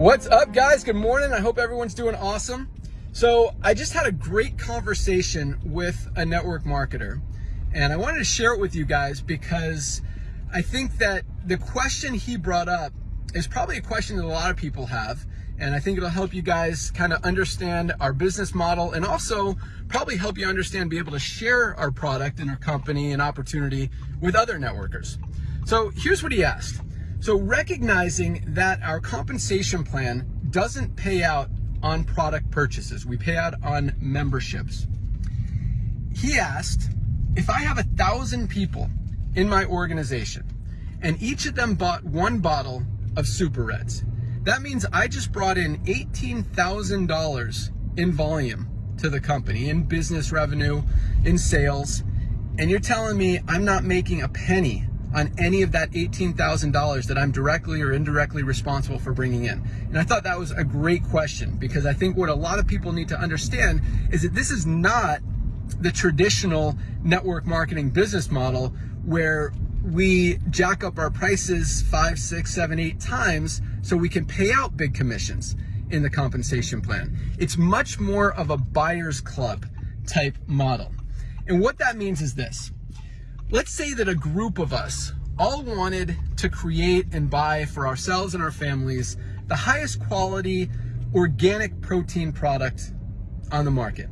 What's up, guys? Good morning. I hope everyone's doing awesome. So, I just had a great conversation with a network marketer, and I wanted to share it with you guys because I think that the question he brought up is probably a question that a lot of people have. And I think it'll help you guys kind of understand our business model and also probably help you understand, be able to share our product and our company and opportunity with other networkers. So here's what he asked. So recognizing that our compensation plan doesn't pay out on product purchases, we pay out on memberships. He asked, if I have a thousand people in my organization and each of them bought one bottle of Super Reds, that means I just brought in $18,000 in volume to the company, in business revenue, in sales, and you're telling me I'm not making a penny on any of that $18,000 that I'm directly or indirectly responsible for bringing in? And I thought that was a great question because I think what a lot of people need to understand is that this is not the traditional network marketing business model where we jack up our prices five, six, seven, eight times so we can pay out big commissions in the compensation plan. It's much more of a buyer's club type model. And what that means is this Let's say that a group of us all wanted to create and buy for ourselves and our families the highest quality organic protein product on the market.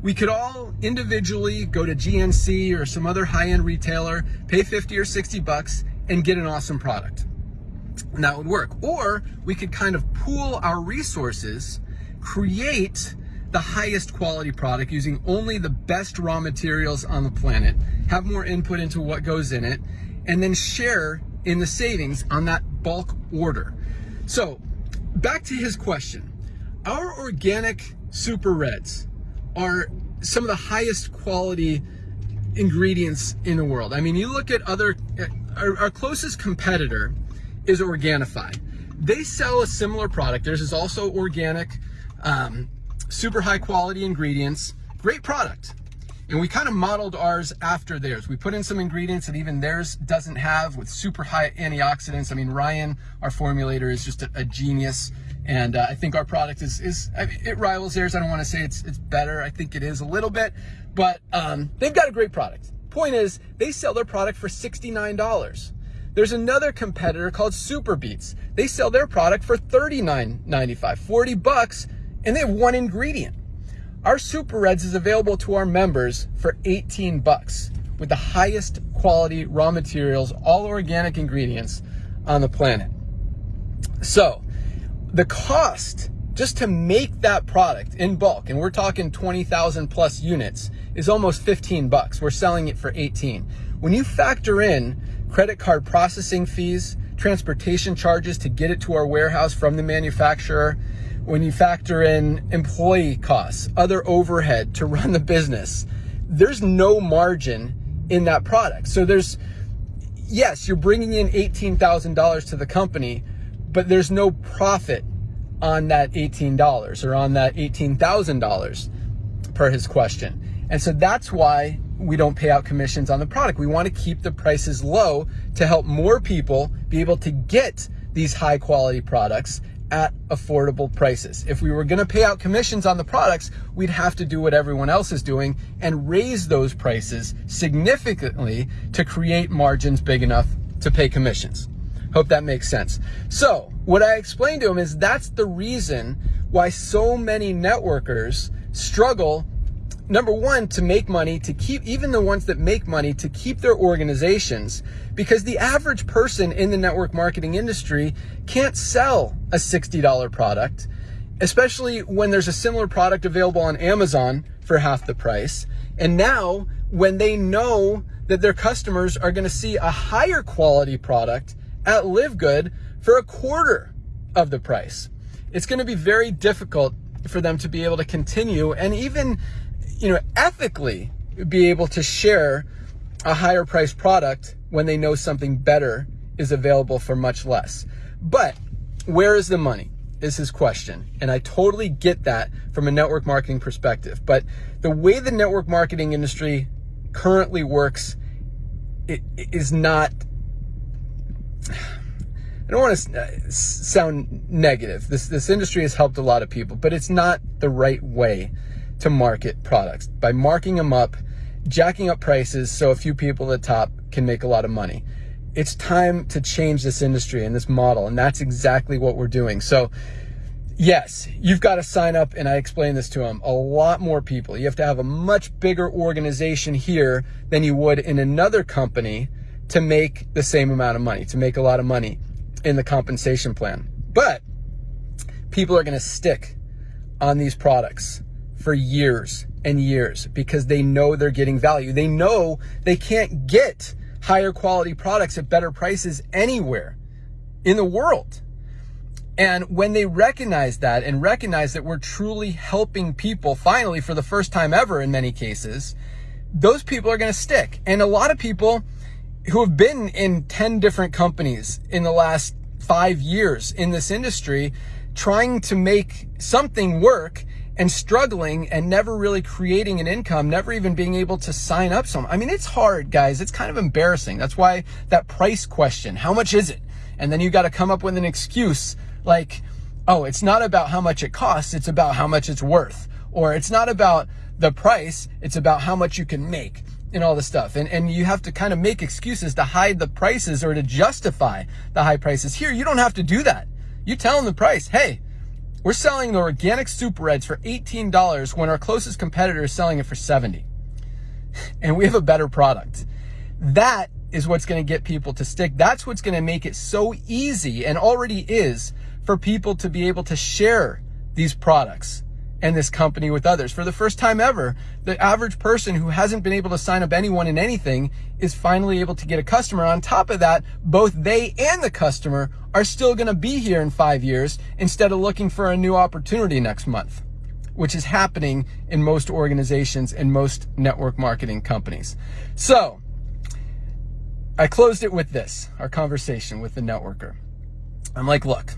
We could all individually go to GNC or some other high-end retailer, pay 50 or 60 bucks and get an awesome product. And that would work. Or we could kind of pool our resources, create the highest quality product using only the best raw materials on the planet, have more input into what goes in it, and then share in the savings on that bulk order. So back to his question. Our organic super reds are some of the highest quality ingredients in the world. I mean, you look at other, our, our closest competitor is Organifi. They sell a similar product. Theirs is also organic. Um, super high quality ingredients, great product. And we kind of modeled ours after theirs. We put in some ingredients that even theirs doesn't have with super high antioxidants. I mean, Ryan, our formulator, is just a, a genius. And uh, I think our product is, is I mean, it rivals theirs. I don't want to say it's, it's better. I think it is a little bit, but um, they've got a great product. Point is, they sell their product for $69. There's another competitor called Super Beets. They sell their product for $39.95, 40 bucks and they have one ingredient. Our Super Reds is available to our members for 18 bucks with the highest quality raw materials, all organic ingredients on the planet. So the cost just to make that product in bulk, and we're talking 20,000 plus units, is almost 15 bucks. We're selling it for 18. When you factor in credit card processing fees, transportation charges to get it to our warehouse from the manufacturer, when you factor in employee costs, other overhead to run the business, there's no margin in that product. So there's, yes, you're bringing in $18,000 to the company, but there's no profit on that $18 or on that $18,000 per his question. And so that's why we don't pay out commissions on the product. We want to keep the prices low to help more people be able to get these high quality products at affordable prices. If we were gonna pay out commissions on the products, we'd have to do what everyone else is doing and raise those prices significantly to create margins big enough to pay commissions. Hope that makes sense. So what I explained to him is that's the reason why so many networkers struggle number one, to make money, to keep, even the ones that make money, to keep their organizations, because the average person in the network marketing industry can't sell a $60 product, especially when there's a similar product available on Amazon for half the price. And now, when they know that their customers are going to see a higher quality product at LiveGood for a quarter of the price, it's going to be very difficult for them to be able to continue and even you know, ethically be able to share a higher priced product when they know something better is available for much less. But where is the money? Is his question. And I totally get that from a network marketing perspective. But the way the network marketing industry currently works it is not I don't want to uh, sound negative. This this industry has helped a lot of people, but it's not the right way to market products by marking them up, jacking up prices so a few people at the top can make a lot of money. It's time to change this industry and this model, and that's exactly what we're doing. So yes, you've got to sign up, and I explained this to them, a lot more people. You have to have a much bigger organization here than you would in another company to make the same amount of money, to make a lot of money in the compensation plan. But people are going to stick on these products for years and years because they know they're getting value. They know they can't get higher quality products at better prices anywhere in the world. And when they recognize that and recognize that we're truly helping people finally for the first time ever in many cases, those people are going to stick. And a lot of people who have been in 10 different companies in the last five years in this industry, trying to make something work and struggling and never really creating an income, never even being able to sign up some. I mean, it's hard, guys. It's kind of embarrassing. That's why that price question, how much is it? And then you got to come up with an excuse like, oh, it's not about how much it costs, it's about how much it's worth. Or it's not about the price, it's about how much you can make and all this stuff. And, and you have to kind of make excuses to hide the prices or to justify the high prices. Here, you don't have to do that. You tell them the price. Hey, we're selling the organic super reds for $18 when our closest competitor is selling it for 70. And we have a better product. That is what's going to get people to stick. That's what's going to make it so easy and already is for people to be able to share these products and this company with others. For the first time ever, the average person who hasn't been able to sign up anyone in anything is finally able to get a customer. On top of that, both they and the customer are still going to be here in five years instead of looking for a new opportunity next month, which is happening in most organizations and most network marketing companies. So I closed it with this, our conversation with the networker. I'm like, look,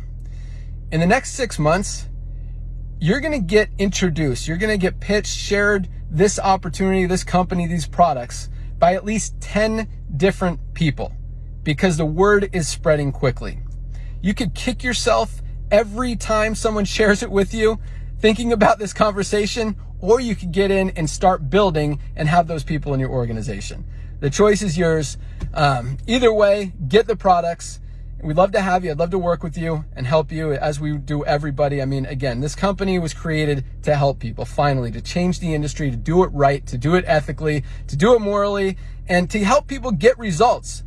in the next six months, you're going to get introduced, you're going to get pitched, shared this opportunity, this company, these products by at least 10 different people because the word is spreading quickly. You could kick yourself every time someone shares it with you thinking about this conversation, or you could get in and start building and have those people in your organization. The choice is yours. Um, either way, get the products We'd love to have you. I'd love to work with you and help you as we do everybody. I mean, again, this company was created to help people finally, to change the industry, to do it right, to do it ethically, to do it morally, and to help people get results,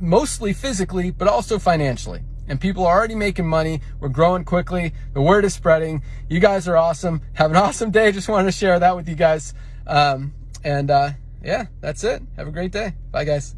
mostly physically, but also financially. And people are already making money. We're growing quickly. The word is spreading. You guys are awesome. Have an awesome day. Just wanted to share that with you guys. Um, and uh, yeah, that's it. Have a great day. Bye, guys.